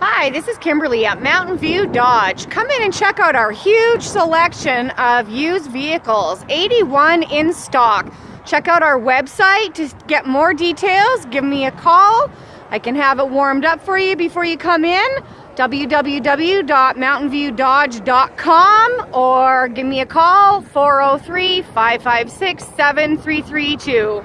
Hi, this is Kimberly at Mountain View Dodge. Come in and check out our huge selection of used vehicles, 81 in stock. Check out our website to get more details. Give me a call. I can have it warmed up for you before you come in. www.mountainviewdodge.com or give me a call 403 556 7332.